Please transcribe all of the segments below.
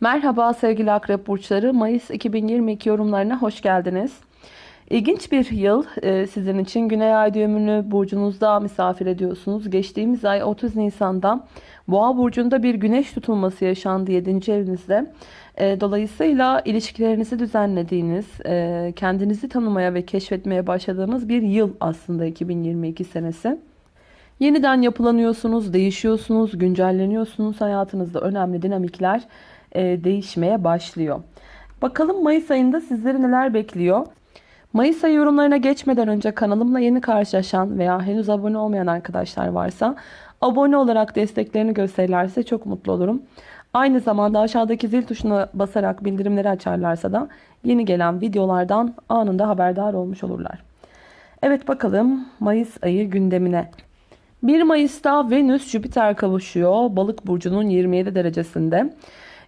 Merhaba sevgili akrep burçları. Mayıs 2022 yorumlarına hoş geldiniz. İlginç bir yıl e, sizin için. Güney ay düğümünü burcunuzda misafir ediyorsunuz. Geçtiğimiz ay 30 Nisan'da Boğa burcunda bir güneş tutulması yaşandı 7. evinizde. E, dolayısıyla ilişkilerinizi düzenlediğiniz, e, kendinizi tanımaya ve keşfetmeye başladığınız bir yıl aslında 2022 senesi. Yeniden yapılanıyorsunuz, değişiyorsunuz, güncelleniyorsunuz. Hayatınızda önemli dinamikler e, değişmeye başlıyor. Bakalım Mayıs ayında sizleri neler bekliyor? Mayıs ayı yorumlarına geçmeden önce kanalımla yeni karşılaşan veya henüz abone olmayan arkadaşlar varsa abone olarak desteklerini gösterirlerse çok mutlu olurum. Aynı zamanda aşağıdaki zil tuşuna basarak bildirimleri açarlarsa da yeni gelen videolardan anında haberdar olmuş olurlar. Evet bakalım Mayıs ayı gündemine. 1 Mayıs'ta Venüs Jüpiter kavuşuyor. Balık burcunun 27 derecesinde.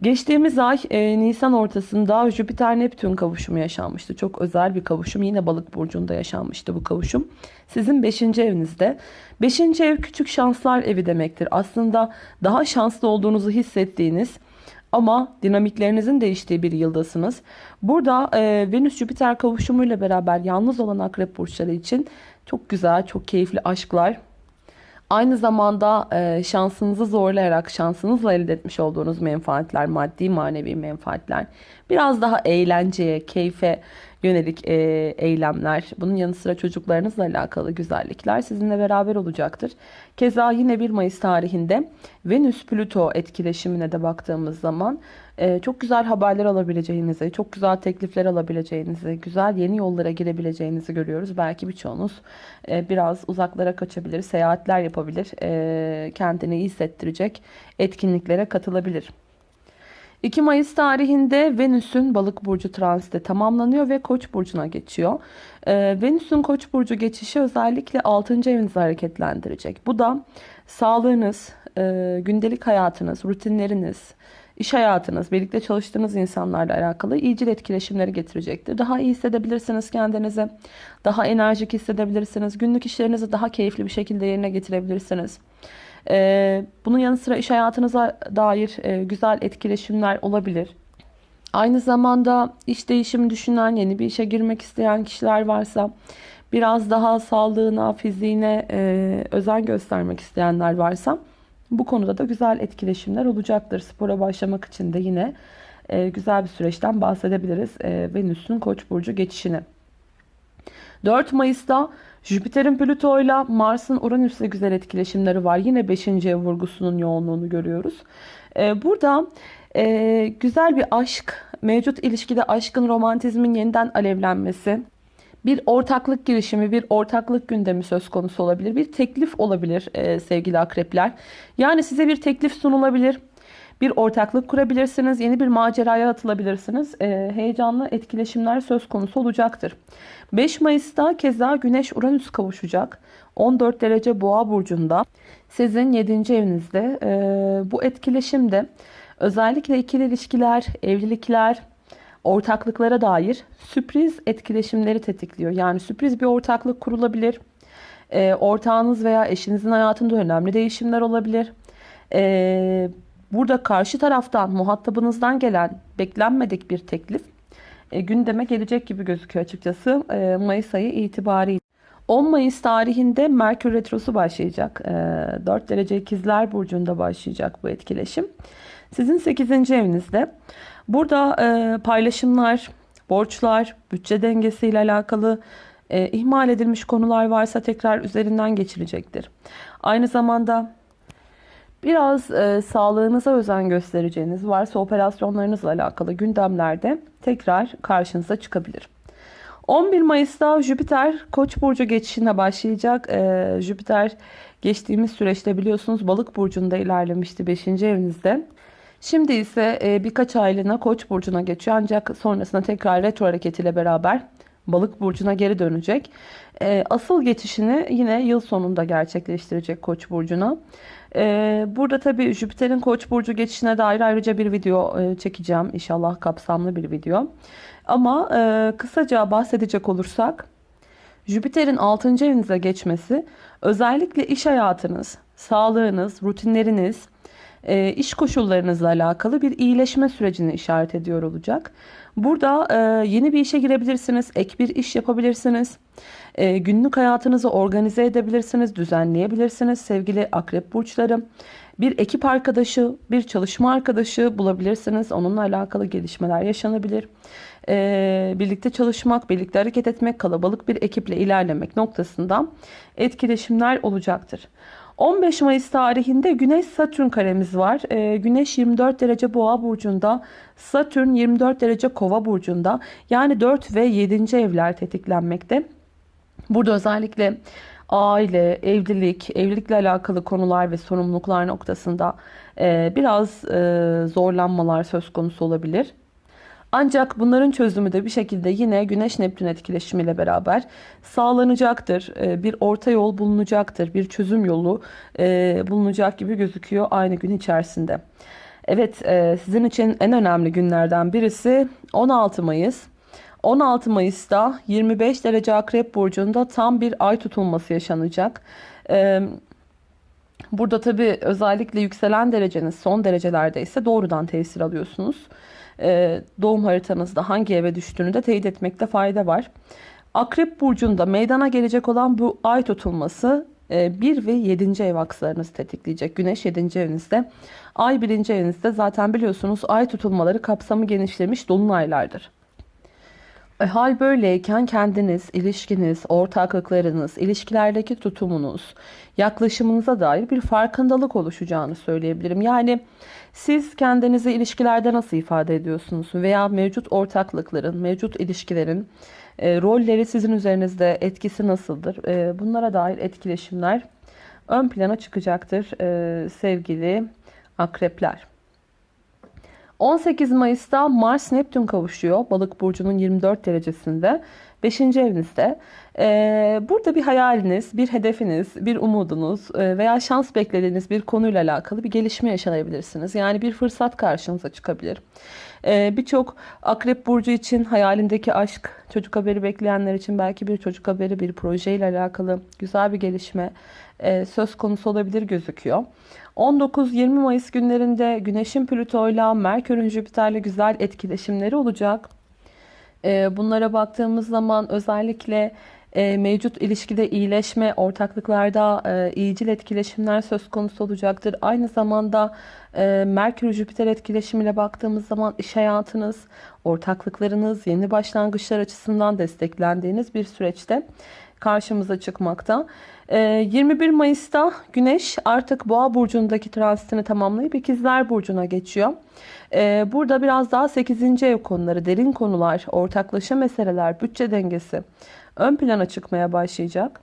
Geçtiğimiz ay e, Nisan ortasında Jüpiter Neptün kavuşumu yaşanmıştı. Çok özel bir kavuşum. Yine Balık burcunda yaşanmıştı bu kavuşum. Sizin 5. evinizde. 5. ev küçük şanslar evi demektir. Aslında daha şanslı olduğunuzu hissettiğiniz ama dinamiklerinizin değiştiği bir yıldasınız. Burada e, Venüs Jüpiter kavuşumuyla beraber yalnız olan akrep burçları için çok güzel, çok keyifli aşklar Aynı zamanda e, şansınızı zorlayarak şansınızla elde etmiş olduğunuz menfaatler, maddi manevi menfaatler, biraz daha eğlenceye, keyfe yönelik e, eylemler, bunun yanı sıra çocuklarınızla alakalı güzellikler sizinle beraber olacaktır. Keza yine 1 Mayıs tarihinde Venüs-Plüto etkileşimine de baktığımız zaman e, çok güzel haberler alabileceğinizi, çok güzel teklifler alabileceğinizi, güzel yeni yollara girebileceğinizi görüyoruz. Belki birçoğunuz e, biraz uzaklara kaçabilir, seyahatler yapabilir, e, kendini iyi hissettirecek etkinliklere katılabilir. 2 Mayıs tarihinde Venüs'ün balık burcu transiti tamamlanıyor ve koç burcuna geçiyor. Ee, Venüs'ün koç burcu geçişi özellikle 6. evinizi hareketlendirecek. Bu da sağlığınız, e, gündelik hayatınız, rutinleriniz, iş hayatınız, birlikte çalıştığınız insanlarla alakalı iyicil etkileşimleri getirecektir. Daha iyi hissedebilirsiniz kendinizi, daha enerjik hissedebilirsiniz, günlük işlerinizi daha keyifli bir şekilde yerine getirebilirsiniz. Ee, bunun yanı sıra iş hayatınıza dair e, güzel etkileşimler olabilir. Aynı zamanda iş değişimi düşünen, yeni bir işe girmek isteyen kişiler varsa, biraz daha sağlığına, fiziğine e, özen göstermek isteyenler varsa bu konuda da güzel etkileşimler olacaktır. Spora başlamak için de yine e, güzel bir süreçten bahsedebiliriz. Venüs'ün Koç burcu geçişini. 4 Mayıs'ta Jüpiter'in Plüto ile Mars'ın Uranüs'le güzel etkileşimleri var. Yine 5. ev vurgusunun yoğunluğunu görüyoruz. Ee, burada e, güzel bir aşk, mevcut ilişkide aşkın, romantizmin yeniden alevlenmesi, bir ortaklık girişimi, bir ortaklık gündemi söz konusu olabilir. Bir teklif olabilir e, sevgili akrepler. Yani size bir teklif sunulabilir. Bir ortaklık kurabilirsiniz. Yeni bir maceraya atılabilirsiniz. E, heyecanlı etkileşimler söz konusu olacaktır. 5 Mayıs'ta keza Güneş Uranüs kavuşacak. 14 derece Boğa burcunda. Sizin 7. evinizde. E, bu etkileşimde özellikle ikili ilişkiler, evlilikler, ortaklıklara dair sürpriz etkileşimleri tetikliyor. Yani sürpriz bir ortaklık kurulabilir. E, ortağınız veya eşinizin hayatında önemli değişimler olabilir. E, burada karşı taraftan, muhatabınızdan gelen beklenmedik bir teklif e, gündeme gelecek gibi gözüküyor açıkçası e, Mayıs ayı itibariyle. 10 Mayıs tarihinde Merkür Retrosu başlayacak. E, 4 derece ikizler burcunda başlayacak bu etkileşim. Sizin 8. evinizde. Burada e, paylaşımlar, borçlar, bütçe dengesiyle alakalı e, ihmal edilmiş konular varsa tekrar üzerinden geçilecektir. Aynı zamanda Biraz e, sağlığınıza özen göstereceğiniz varsa operasyonlarınızla alakalı gündemlerde tekrar karşınıza çıkabilir. 11 Mayıs'ta Jüpiter Koç burcu geçişine başlayacak. Ee, Jüpiter geçtiğimiz süreçte biliyorsunuz Balık burcunda ilerlemişti 5. evinizde. Şimdi ise e, birkaç aylığına Koç burcuna geçiyor ancak sonrasında tekrar retro hareketiyle beraber Balık burcuna geri dönecek. E, asıl geçişini yine yıl sonunda gerçekleştirecek Koç burcuna. Ee, burada tabii Jüpiter'in Koç burcu geçişine dair ayrıca bir video e, çekeceğim. İnşallah kapsamlı bir video. Ama e, kısaca bahsedecek olursak Jüpiter'in 6. evinize geçmesi özellikle iş hayatınız, sağlığınız, rutinleriniz, e, iş koşullarınızla alakalı bir iyileşme sürecini işaret ediyor olacak. Burada e, yeni bir işe girebilirsiniz, ek bir iş yapabilirsiniz. E, günlük hayatınızı organize edebilirsiniz, düzenleyebilirsiniz sevgili akrep burçları. Bir ekip arkadaşı, bir çalışma arkadaşı bulabilirsiniz. Onunla alakalı gelişmeler yaşanabilir. E, birlikte çalışmak, birlikte hareket etmek, kalabalık bir ekiple ilerlemek noktasında etkileşimler olacaktır. 15 Mayıs tarihinde Güneş Satürn karemiz var. Ee, Güneş 24 derece Boğa burcunda, Satürn 24 derece Kova burcunda. Yani 4 ve 7. evler tetiklenmekte. Burada özellikle aile, evlilik, evlilikle alakalı konular ve sorumluluklar noktasında e, biraz e, zorlanmalar söz konusu olabilir. Ancak bunların çözümü de bir şekilde yine Güneş Neptün etkileşimiyle beraber sağlanacaktır. Ee, bir orta yol bulunacaktır. Bir çözüm yolu e, bulunacak gibi gözüküyor aynı gün içerisinde. Evet e, sizin için en önemli günlerden birisi 16 Mayıs. 16 Mayıs'ta 25 derece Akrep Burcu'nda tam bir ay tutulması yaşanacak. Ee, burada tabi özellikle yükselen dereceniz son derecelerde ise doğrudan tesir alıyorsunuz. E, doğum haritanızda hangi eve düştüğünü de teyit etmekte fayda var. Akrep burcunda meydana gelecek olan bu ay tutulması 1 e, ve 7. ev akslarınızı tetikleyecek. Güneş 7. evinizde. Ay 1. evinizde zaten biliyorsunuz ay tutulmaları kapsamı genişlemiş dolunaylardır. E, hal böyleyken kendiniz, ilişkiniz, ortaklıklarınız, ilişkilerdeki tutumunuz, yaklaşımınıza dair bir farkındalık oluşacağını söyleyebilirim. Yani siz kendinizi ilişkilerde nasıl ifade ediyorsunuz veya mevcut ortaklıkların, mevcut ilişkilerin e, rolleri sizin üzerinizde etkisi nasıldır? E, bunlara dair etkileşimler ön plana çıkacaktır e, sevgili akrepler. 18 Mayıs'ta Mars Neptün kavuşuyor. Balık burcunun 24 derecesinde. 5. evinizde. Ee, burada bir hayaliniz, bir hedefiniz, bir umudunuz e, veya şans beklediğiniz bir konuyla alakalı bir gelişme yaşayabilirsiniz. Yani bir fırsat karşınıza çıkabilir. Ee, Birçok akrep burcu için hayalindeki aşk, çocuk haberi bekleyenler için belki bir çocuk haberi, bir projeyle alakalı güzel bir gelişme e, söz konusu olabilir gözüküyor. 19-20 Mayıs günlerinde Güneş'in Plüto'yla Merkür'ün Jüpiter'le güzel etkileşimleri olacak. E, bunlara baktığımız zaman özellikle e, mevcut ilişkide iyileşme, ortaklıklarda e, iyicil etkileşimler söz konusu olacaktır. Aynı zamanda e, Merkür-Jüpiter etkileşimiyle baktığımız zaman iş hayatınız, ortaklıklarınız, yeni başlangıçlar açısından desteklendiğiniz bir süreçte karşımıza çıkmakta. 21 Mayıs'ta Güneş artık Boğa burcundaki transitini tamamlayıp İkizler burcuna geçiyor. Burada biraz daha 8. ev konuları, derin konular, ortaklaşa meseleler, bütçe dengesi, ön plana çıkmaya başlayacak.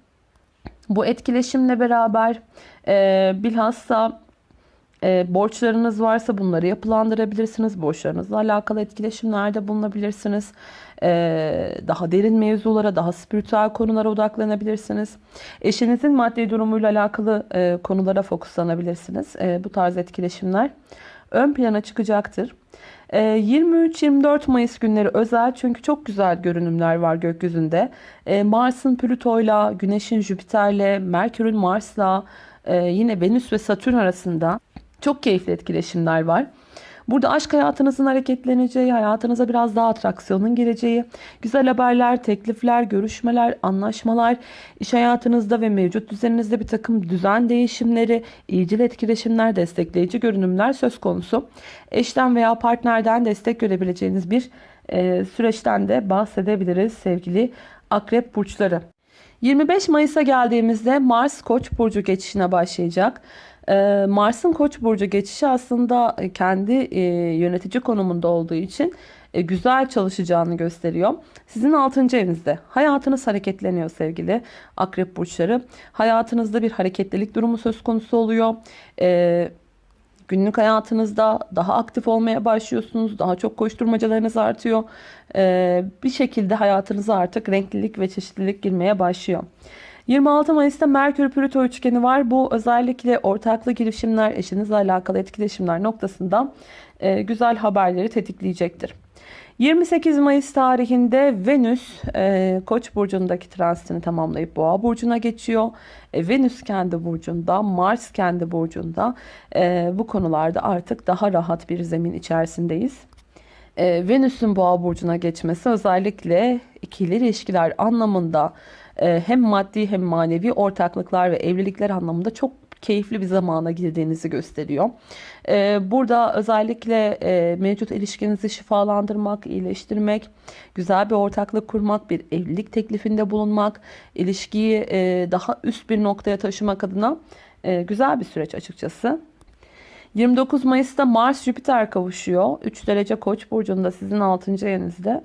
Bu etkileşimle beraber e, bilhassa e, borçlarınız varsa bunları yapılandırabilirsiniz. Borçlarınızla alakalı etkileşimlerde bulunabilirsiniz. E, daha derin mevzulara, daha spiritüel konulara odaklanabilirsiniz. Eşinizin maddi durumuyla alakalı e, konulara fokuslanabilirsiniz. E, bu tarz etkileşimler ön plana çıkacaktır. 23-24 ee, Mayıs günleri özel çünkü çok güzel görünümler var gökyüzünde. Mars'ın Plüto'yla, Güneş'in Jüpiter'le, Merkür'ün Mars'la, e, yine Venüs ve Satürn arasında çok keyifli etkileşimler var. Burada aşk hayatınızın hareketleneceği, hayatınıza biraz daha atraksiyonun gireceği, güzel haberler, teklifler, görüşmeler, anlaşmalar, iş hayatınızda ve mevcut düzeninizde bir takım düzen değişimleri, iyicil etkileşimler, destekleyici görünümler söz konusu. Eşten veya partnerden destek görebileceğiniz bir e, süreçten de bahsedebiliriz sevgili akrep burçları. 25 Mayıs'a geldiğimizde Mars Koç burcu geçişine başlayacak. Ee, Mars'ın Koç burcu geçişi aslında e, kendi e, yönetici konumunda olduğu için e, güzel çalışacağını gösteriyor. Sizin 6. evinizde hayatınız hareketleniyor sevgili akrep burçları. Hayatınızda bir hareketlilik durumu söz konusu oluyor. Günlük hayatınızda daha aktif olmaya başlıyorsunuz. Daha çok koşturmacalarınız artıyor. Bir şekilde hayatınıza artık renklilik ve çeşitlilik girmeye başlıyor. 26 Mayıs'ta Merkür Plüto üçgeni var. Bu özellikle ortaklı girişimler, eşinizle alakalı etkileşimler noktasında e, güzel haberleri tetikleyecektir. 28 Mayıs tarihinde Venüs e, Koç burcundaki transitini tamamlayıp Boğa burcuna geçiyor. E, Venüs kendi burcunda, Mars kendi burcunda. E, bu konularda artık daha rahat bir zemin içerisindeyiz. E, Venüs'ün Boğa burcuna geçmesi özellikle ikili ilişkiler anlamında hem maddi hem manevi ortaklıklar ve evlilikler anlamında çok keyifli bir zamana girdiğinizi gösteriyor. Ee, burada özellikle e, mevcut ilişkinizi şifalandırmak, iyileştirmek, güzel bir ortaklık kurmak, bir evlilik teklifinde bulunmak, ilişkiyi e, daha üst bir noktaya taşımak adına e, güzel bir süreç açıkçası. 29 Mayıs'ta Mars Jüpiter kavuşuyor. 3 derece Koç burcunda sizin 6. evinizde.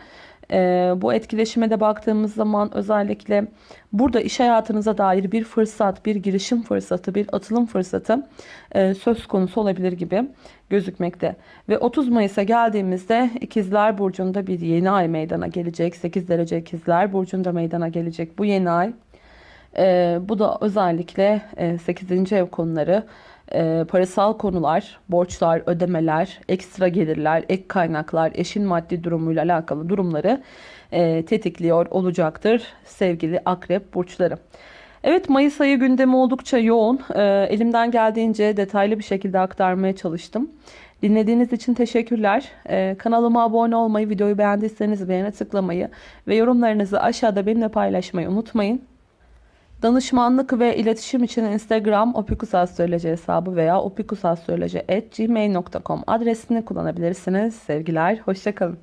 Ee, bu etkileşime de baktığımız zaman özellikle burada iş hayatınıza dair bir fırsat, bir girişim fırsatı, bir atılım fırsatı e, söz konusu olabilir gibi gözükmekte. Ve 30 Mayıs'a geldiğimizde İkizler Burcu'nda bir yeni ay meydana gelecek. 8 derece İkizler Burcu'nda meydana gelecek bu yeni ay. Ee, bu da özellikle e, 8. ev konuları, e, parasal konular, borçlar, ödemeler, ekstra gelirler, ek kaynaklar, eşin maddi durumuyla alakalı durumları e, tetikliyor olacaktır sevgili akrep burçları. Evet Mayıs ayı gündemi oldukça yoğun. E, elimden geldiğince detaylı bir şekilde aktarmaya çalıştım. Dinlediğiniz için teşekkürler. E, kanalıma abone olmayı, videoyu beğendiyseniz beğene tıklamayı ve yorumlarınızı aşağıda benimle paylaşmayı unutmayın. Danışmanlık ve iletişim için Instagram opikusastroloji hesabı veya opikusastroloji.gmail.com adresini kullanabilirsiniz. Sevgiler, hoşçakalın.